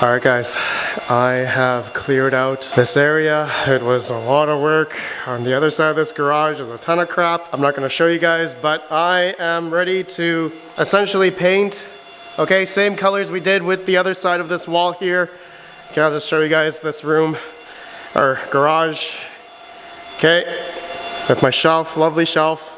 All right guys, I have cleared out this area. It was a lot of work. On the other side of this garage is a ton of crap. I'm not gonna show you guys, but I am ready to essentially paint. Okay, same colors we did with the other side of this wall here. Okay, I'll just show you guys this room, or garage. Okay, with my shelf, lovely shelf.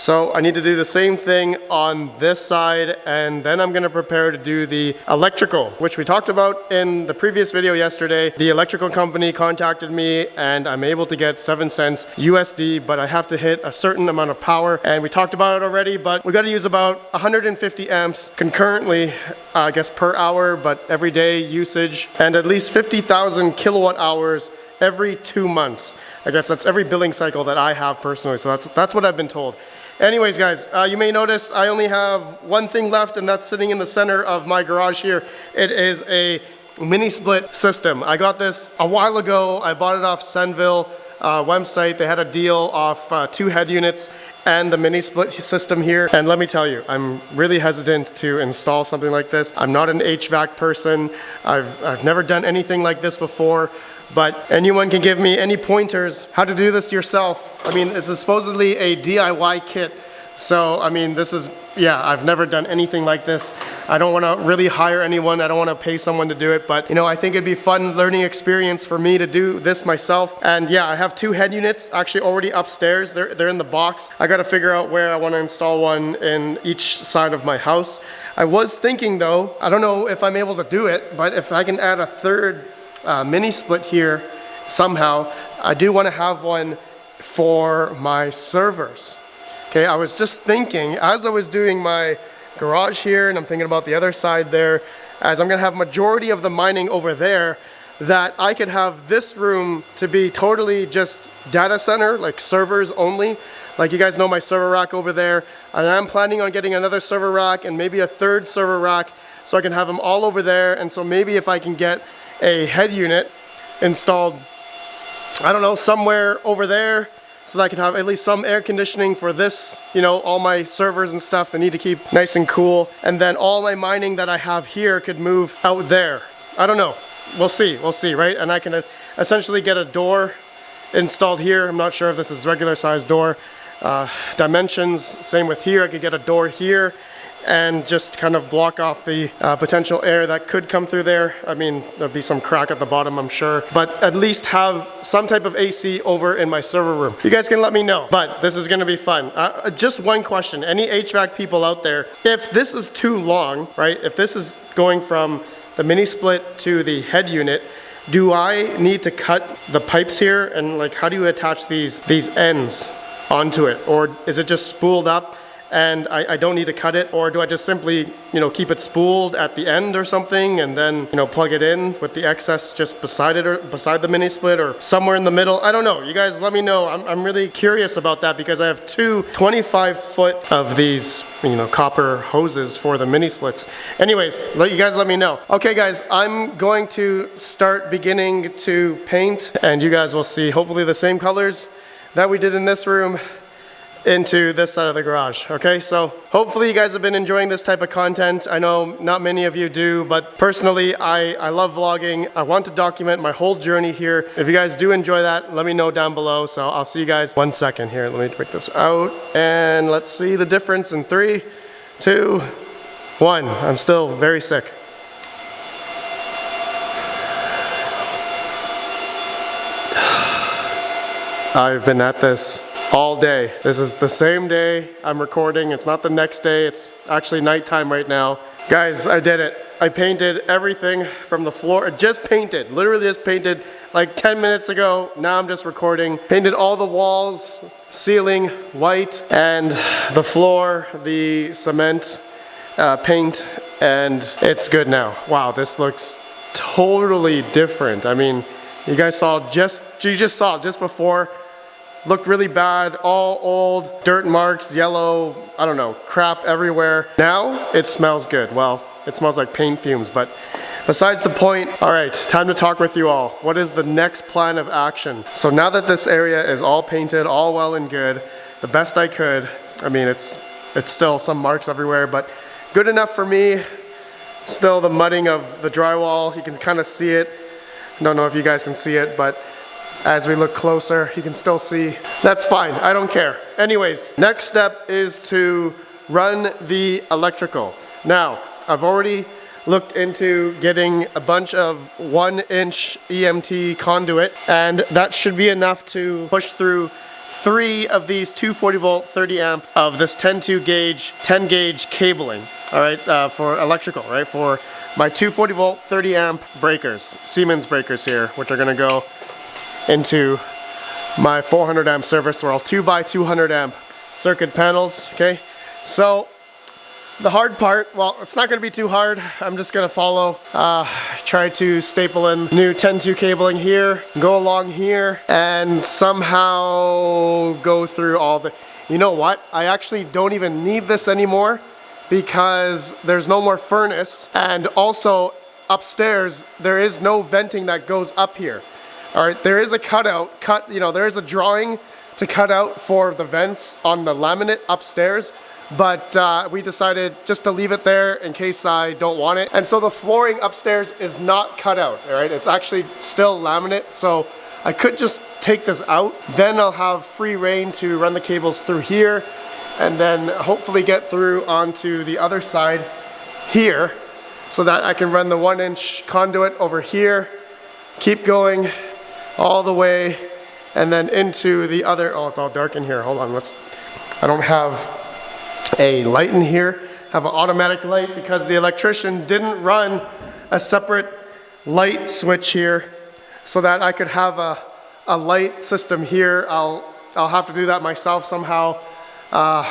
So I need to do the same thing on this side and then I'm gonna prepare to do the electrical, which we talked about in the previous video yesterday. The electrical company contacted me and I'm able to get 7 cents USD, but I have to hit a certain amount of power and we talked about it already, but we gotta use about 150 amps concurrently, I guess per hour, but every day usage and at least 50,000 kilowatt hours every two months. I guess that's every billing cycle that I have personally, so that's, that's what I've been told. Anyways, guys, uh, you may notice I only have one thing left and that's sitting in the center of my garage here. It is a mini split system. I got this a while ago. I bought it off Senville uh, website. They had a deal off uh, two head units and the mini split system here. And let me tell you, I'm really hesitant to install something like this. I'm not an HVAC person. I've, I've never done anything like this before but anyone can give me any pointers how to do this yourself. I mean, this is supposedly a DIY kit. So, I mean, this is, yeah, I've never done anything like this. I don't want to really hire anyone. I don't want to pay someone to do it. But, you know, I think it'd be fun learning experience for me to do this myself. And yeah, I have two head units actually already upstairs. They're, they're in the box. I got to figure out where I want to install one in each side of my house. I was thinking though, I don't know if I'm able to do it, but if I can add a third uh, mini split here somehow. I do want to have one for my servers. Okay, I was just thinking as I was doing my garage here and I'm thinking about the other side there, as I'm gonna have majority of the mining over there, that I could have this room to be totally just data center, like servers only. Like you guys know my server rack over there. And I am planning on getting another server rack and maybe a third server rack so I can have them all over there. And so maybe if I can get a head unit installed, I don't know, somewhere over there so that I can have at least some air conditioning for this, you know, all my servers and stuff that need to keep nice and cool. And then all my mining that I have here could move out there. I don't know. We'll see, we'll see, right? And I can essentially get a door installed here. I'm not sure if this is regular size door. Uh, dimensions, same with here. I could get a door here and just kind of block off the uh, potential air that could come through there. I mean, there'll be some crack at the bottom, I'm sure, but at least have some type of AC over in my server room. You guys can let me know, but this is gonna be fun. Uh, uh just one question, any HVAC people out there, if this is too long, right, if this is going from the mini split to the head unit, do I need to cut the pipes here and like how do you attach these these ends onto it or is it just spooled up and I, I, don't need to cut it or do I just simply you know keep it spooled at the end or something and then you know plug it in with the excess just beside it or beside the mini split or somewhere in the middle? I don't know. You guys let me know. I'm, I'm really curious about that because I have two 25 foot of these you know copper hoses for the mini splits. Anyways let you guys let me know. Okay guys I'm going to start beginning to paint and you guys will see hopefully the same colors that we did in this room into this side of the garage, okay? So hopefully you guys have been enjoying this type of content. I know not many of you do, but personally, I, I love vlogging. I want to document my whole journey here. If you guys do enjoy that, let me know down below. So I'll see you guys one second here. Let me break this out and let's see the difference in three, two, one. I'm still very sick. I've been at this all day. This is the same day I'm recording. It's not the next day. It's actually nighttime right now. Guys, I did it. I painted everything from the floor. Just painted, literally just painted like 10 minutes ago. Now I'm just recording. Painted all the walls, ceiling white, and the floor, the cement uh, paint, and it's good now. Wow, this looks totally different. I mean, you guys saw just, you just saw just before looked really bad, all old, dirt marks, yellow, I don't know, crap everywhere. Now it smells good. Well, it smells like paint fumes, but besides the point, all right, time to talk with you all. What is the next plan of action? So now that this area is all painted, all well and good, the best I could, I mean, it's, it's still some marks everywhere, but good enough for me. still the mudding of the drywall. You can kind of see it. I Don't know if you guys can see it, but as we look closer, you can still see. That's fine, I don't care. Anyways, next step is to run the electrical. Now, I've already looked into getting a bunch of one inch EMT conduit and that should be enough to push through three of these 240 volt 30 amp of this 10-2 gauge 10 gauge cabling all right uh, for electrical right for my 240 volt 30 amp breakers Siemens breakers here which are gonna go into my 400 amp service or all 2 by 200 amp circuit panels okay so the hard part, well, it's not gonna be too hard. I'm just gonna follow, uh, try to staple in new 10-2 cabling here, go along here, and somehow go through all the, you know what? I actually don't even need this anymore because there's no more furnace and also upstairs there is no venting that goes up here. All right, there is a cutout, cut, you know, there is a drawing to cut out for the vents on the laminate upstairs, but uh, we decided just to leave it there in case I don't want it. And so the flooring upstairs is not cut out, all right? It's actually still laminate, so I could just take this out. Then I'll have free reign to run the cables through here and then hopefully get through onto the other side here so that I can run the one inch conduit over here, keep going all the way and then into the other, oh, it's all dark in here. Hold on, let's, I don't have a light in here, I have an automatic light because the electrician didn't run a separate light switch here so that I could have a, a light system here. I'll, I'll have to do that myself somehow. Uh,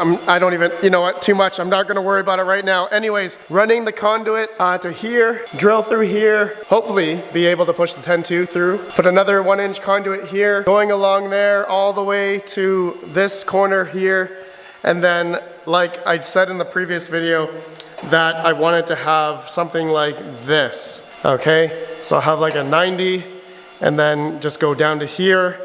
I'm, I do not even, you know what, too much. I'm not gonna worry about it right now. Anyways, running the conduit uh, to here, drill through here, hopefully be able to push the 10-2 through. Put another one inch conduit here, going along there all the way to this corner here, and then, like I said in the previous video, that I wanted to have something like this, okay? So I'll have like a 90, and then just go down to here,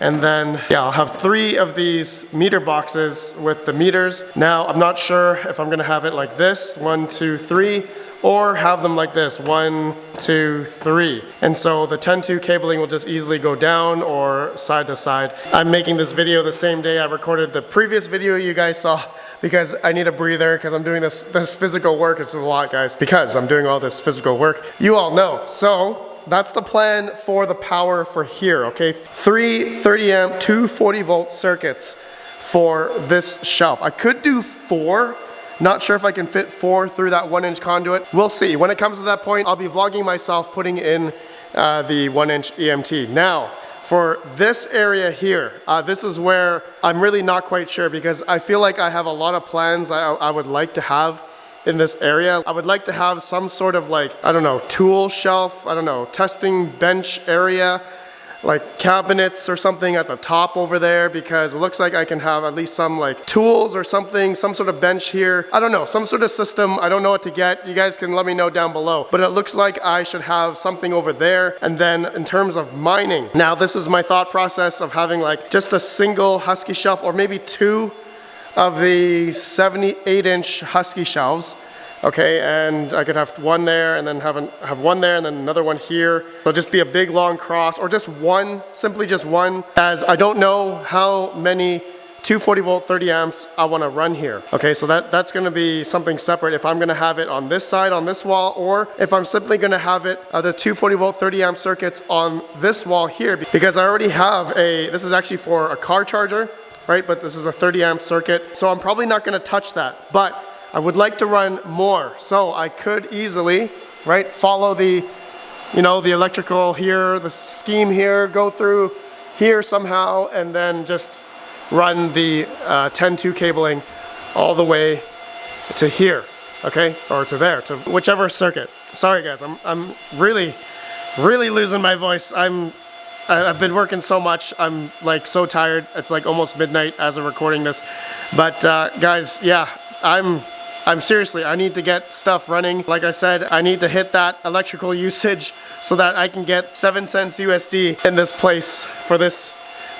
and then, yeah, I'll have three of these meter boxes with the meters. Now, I'm not sure if I'm gonna have it like this, one, two, three, or have them like this, one, two, three. And so the 10-2 cabling will just easily go down or side to side. I'm making this video the same day I recorded the previous video you guys saw because I need a breather because I'm doing this, this physical work. It's a lot, guys, because I'm doing all this physical work. You all know. So that's the plan for the power for here, okay? Three 30 amp, two 40 volt circuits for this shelf. I could do four, not sure if I can fit four through that one inch conduit. We'll see. When it comes to that point, I'll be vlogging myself putting in uh, the one inch EMT. Now, for this area here, uh, this is where I'm really not quite sure because I feel like I have a lot of plans I, I would like to have in this area. I would like to have some sort of like, I don't know, tool shelf, I don't know, testing bench area like cabinets or something at the top over there because it looks like I can have at least some like tools or something, some sort of bench here. I don't know, some sort of system. I don't know what to get. You guys can let me know down below. But it looks like I should have something over there. And then in terms of mining, now this is my thought process of having like just a single Husky shelf or maybe two of the 78 inch Husky shelves okay, and I could have one there and then have, an, have one there and then another one here. So just be a big long cross or just one, simply just one, as I don't know how many 240 volt 30 amps I want to run here. Okay, so that, that's going to be something separate if I'm going to have it on this side, on this wall, or if I'm simply going to have it, uh, the 240 volt 30 amp circuits on this wall here, because I already have a, this is actually for a car charger, right? But this is a 30 amp circuit. So I'm probably not going to touch that. But I would like to run more. So I could easily, right, follow the, you know, the electrical here, the scheme here, go through here somehow, and then just run the 10-2 uh, cabling all the way to here, okay? Or to there, to whichever circuit. Sorry guys, I'm, I'm really, really losing my voice. I'm, I've been working so much, I'm like so tired. It's like almost midnight as I'm recording this. But uh, guys, yeah, I'm I'm seriously, I need to get stuff running. Like I said, I need to hit that electrical usage so that I can get 7 cents USD in this place for this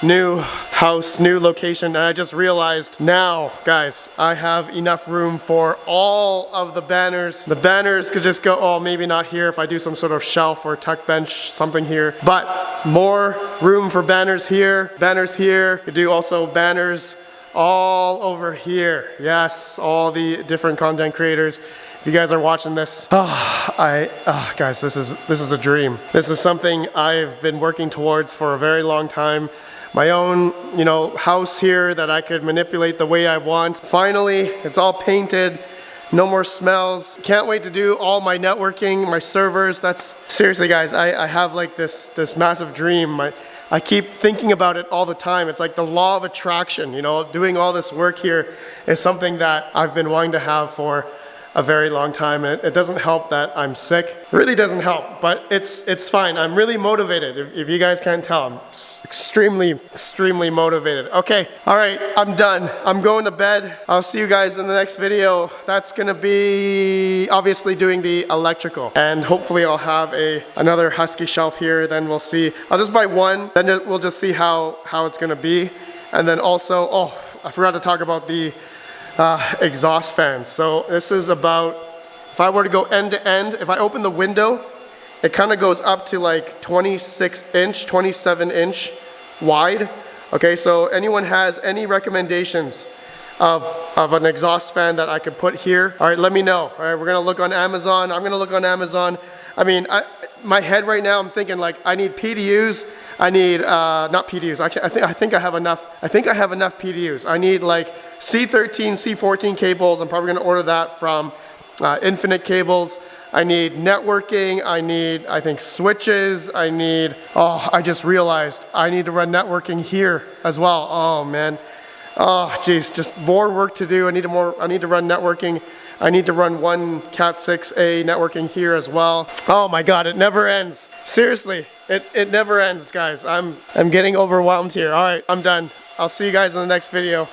new house, new location, and I just realized now, guys, I have enough room for all of the banners. The banners could just go, oh, maybe not here if I do some sort of shelf or tuck bench, something here, but more room for banners here, banners here. You do also banners all over here. Yes, all the different content creators. If you guys are watching this, oh, I, oh, guys, this is, this is a dream. This is something I've been working towards for a very long time my own, you know, house here that I could manipulate the way I want. Finally, it's all painted. No more smells. Can't wait to do all my networking, my servers. That's seriously guys, I, I have like this, this massive dream. My, I keep thinking about it all the time. It's like the law of attraction, you know, doing all this work here is something that I've been wanting to have for a very long time. It, it doesn't help that I'm sick. It really doesn't help, but it's it's fine. I'm really motivated. If, if you guys can't tell, I'm extremely, extremely motivated. Okay, all right, I'm done. I'm going to bed. I'll see you guys in the next video. That's gonna be obviously doing the electrical. And hopefully I'll have a another Husky shelf here. Then we'll see. I'll just buy one, then we'll just see how, how it's gonna be. And then also, oh, I forgot to talk about the uh, exhaust fans. So this is about, if I were to go end to end, if I open the window, it kind of goes up to like 26 inch, 27 inch wide. Okay, so anyone has any recommendations of, of an exhaust fan that I could put here? All right, let me know. All right, we're gonna look on Amazon. I'm gonna look on Amazon. I mean, I, my head right now, I'm thinking like I need PDUs. I need, uh, not PDUs, actually I think, I think I have enough, I think I have enough PDUs. I need like C13, C14 cables. I'm probably gonna order that from uh, Infinite Cables. I need networking, I need, I think, switches, I need, oh, I just realized I need to run networking here as well. Oh man, oh geez, just more work to do. I need to more, I need to run networking. I need to run one Cat 6A networking here as well. Oh my God, it never ends. Seriously, it, it never ends, guys. I'm, I'm getting overwhelmed here. All right, I'm done. I'll see you guys in the next video.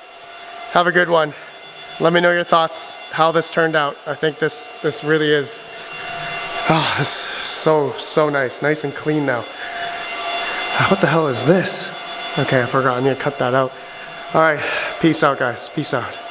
Have a good one. Let me know your thoughts, how this turned out. I think this, this really is, oh, this is so, so nice. Nice and clean now. Ah, what the hell is this? Okay, I forgot. I need to cut that out. All right, peace out, guys. Peace out.